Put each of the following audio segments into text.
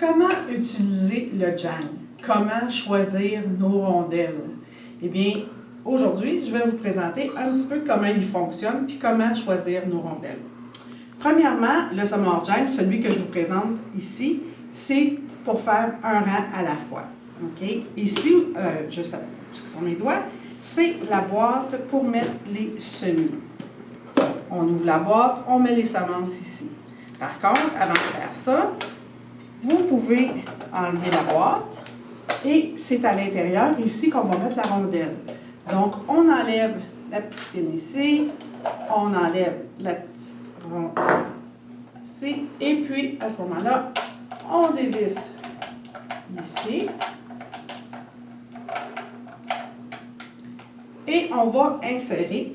Comment utiliser le Jang? Comment choisir nos rondelles? Eh bien, aujourd'hui, je vais vous présenter un petit peu comment il fonctionne puis comment choisir nos rondelles. Premièrement, le Summer Jang, celui que je vous présente ici, c'est pour faire un rang à la fois. Ici, euh, juste sur mes doigts, c'est la boîte pour mettre les semis. On ouvre la boîte, on met les semences ici. Par contre, avant de faire ça, vous pouvez enlever la boîte et c'est à l'intérieur ici qu'on va mettre la rondelle. Donc, on enlève la petite pine ici, on enlève la petite rondelle ici, et puis à ce moment-là, on dévisse ici. Et on va insérer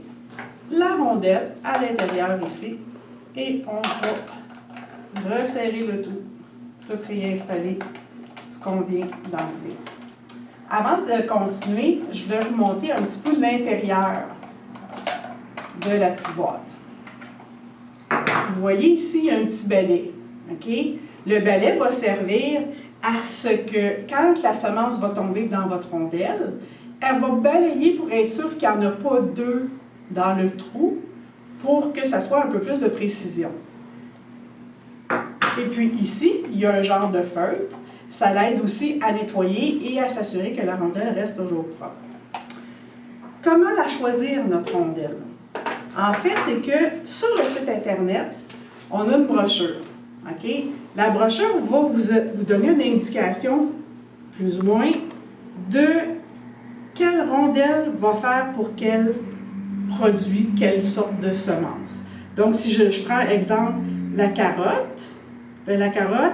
la rondelle à l'intérieur ici et on va resserrer le tout, tout réinstaller ce qu'on vient d'enlever. Avant de continuer, je vais vous montrer un petit peu l'intérieur de la petite boîte. Vous voyez ici, un petit balai. Le balai va servir à ce que, quand la semence va tomber dans votre rondelle, elle va balayer pour être sûr qu'il n'y en a pas deux dans le trou pour que ça soit un peu plus de précision. Et puis ici, il y a un genre de feutre. Ça l'aide aussi à nettoyer et à s'assurer que la rondelle reste toujours propre. Comment la choisir, notre rondelle? En fait, c'est que sur le site Internet, on a une brochure. La brochure va vous, vous donner une indication, plus ou moins, de quelle rondelle va faire pour quel produit, quelle sorte de semence. Donc, si je, prends exemple la carotte, bien, la carotte,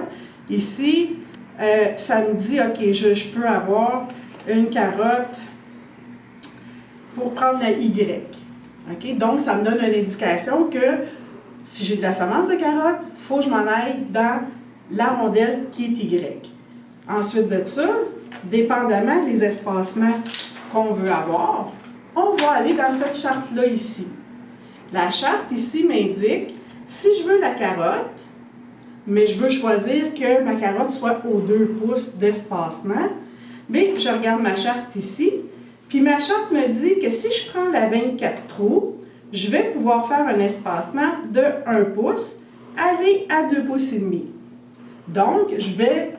ici, euh, ça me dit, OK, je, peux avoir une carotte pour prendre la Y. OK? Donc, ça me donne une indication que si j'ai de la semence de carotte, il faut que je m'en aille dans la rondelle qui est Y. Ensuite de ça, dépendamment des espacements qu'on veut avoir, on va aller dans cette charte-là ici. La charte ici m'indique si je veux la carotte, mais je veux choisir que ma carotte soit aux 2 pouces d'espacement, mais je regarde ma charte ici, puis ma charte me dit que si je prends la 24 trous, je vais pouvoir faire un espacement de 1 pouce, aller à 2 pouces et demi. Donc, je vais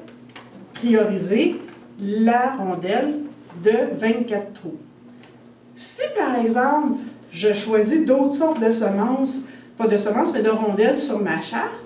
prioriser la rondelle de 24 trous. Si par exemple, je choisis d'autres sortes de semences, pas de semences, mais de rondelles sur ma charte,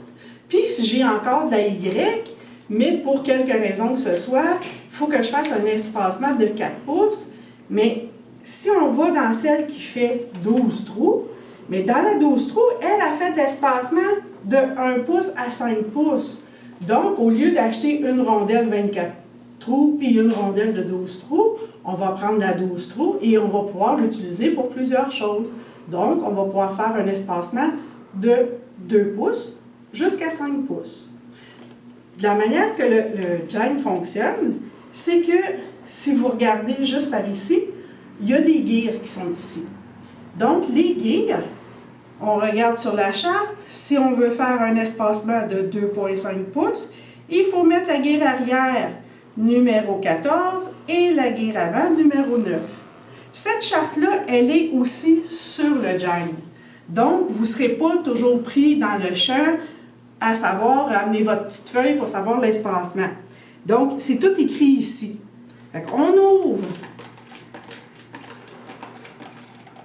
puis si j'ai encore de la Y, mais pour quelque raison que ce soit, il faut que je fasse un espacement de 4 pouces, mais si on va dans celle qui fait 12 trous, mais dans la 12 trous, elle a fait l'espacement de 1 pouce à 5 pouces. Donc, au lieu d'acheter une rondelle 24 trous puis une rondelle de 12 trous, on va prendre la 12 trous et on va pouvoir l'utiliser pour plusieurs choses. Donc, on va pouvoir faire un espacement de 2 pouces jusqu'à 5 pouces. La manière que le, le fonctionne, c'est que si vous regardez juste par ici, il y a des guires qui sont ici. Donc, les guires, on regarde sur la charte, si on veut faire un espacement de 2,5 pouces, il faut mettre la guire arrière numéro 14 et la guire avant numéro 9. Cette charte-là, elle est aussi sur le JAG. Donc, vous ne serez pas toujours pris dans le champ à savoir amener votre petite feuille pour savoir l'espacement. Donc, c'est tout écrit ici. on ouvre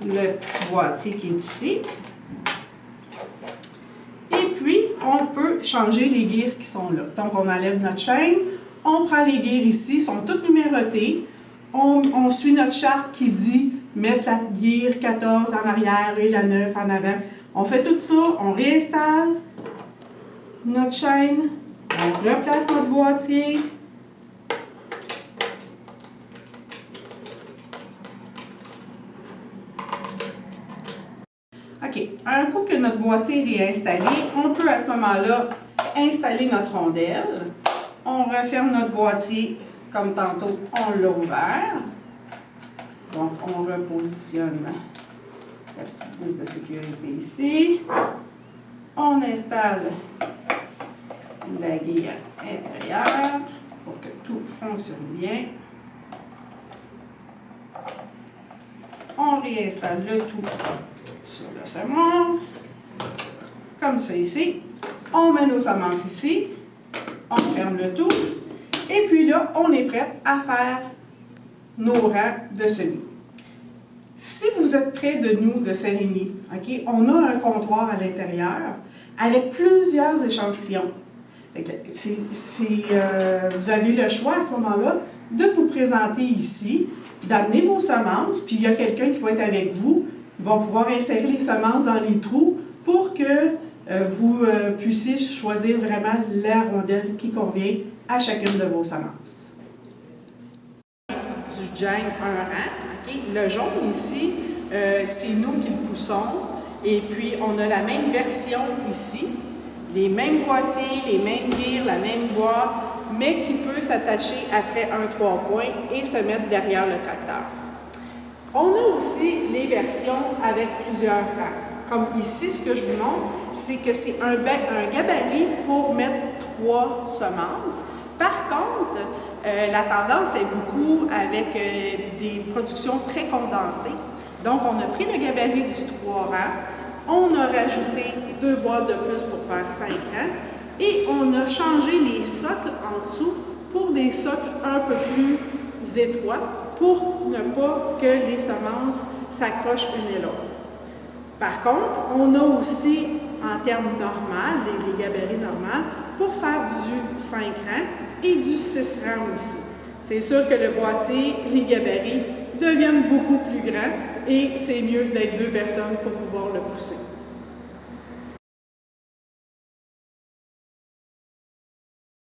le petit boîtier qui est ici. Et puis, on peut changer les guires qui sont là. Donc, on enlève notre chaîne, on prend les guires ici, sont toutes numérotées. On, suit notre charte qui dit mettre la guire 14 en arrière et la 9 en avant. On fait tout ça, on réinstalle notre chaîne, on replace notre boîtier, OK. Un coup que notre boîtier est installé, on peut à ce moment-là installer notre rondelle. On referme notre boîtier comme tantôt, on l'a ouvert. Donc, on repositionne la petite vis de sécurité ici. On installe la guille intérieure pour que tout fonctionne bien. On réinstalle le tout sur le semoir, comme ça ici. On met nos semences ici, on ferme le tout, et puis là, on est prêt à faire nos rangs de semis. Si vous êtes près de nous, de Saint-Rémy, on a un comptoir à l'intérieur avec plusieurs échantillons. Euh, vous avez le choix à ce moment-là de vous présenter ici, d'amener vos semences, puis il y a quelqu'un qui va être avec vous, il va pouvoir insérer les semences dans les trous pour que euh, vous euh, puissiez choisir vraiment la rondelle qui convient à chacune de vos semences. Du Jane un rang, le jaune ici, c'est nous qui le poussons, et puis on a la même version ici, les mêmes boîtiers, les mêmes gears, la même boîte, mais qui peut s'attacher après un trois points et se mettre derrière le tracteur. On a aussi les versions avec plusieurs rangs. Comme ici, ce que je vous montre, c'est que c'est un, gabarit pour mettre trois semences. Par contre, euh, la tendance est beaucoup avec euh, des productions très condensées. Donc, on a pris le gabarit du trois rangs, on a rajouté deux boîtes de plus pour faire 5 ans et on a changé les socles en dessous pour des socles un peu plus étroits pour ne pas que les semences s'accrochent une et l'autre. Par contre, on a aussi, en termes normal, les, gabarits normaux, pour faire du 5 rangs et du 6 rangs aussi. C'est sûr que le boîtier, les gabarits deviennent beaucoup plus grands et c'est mieux d'être deux personnes pour pouvoir le pousser.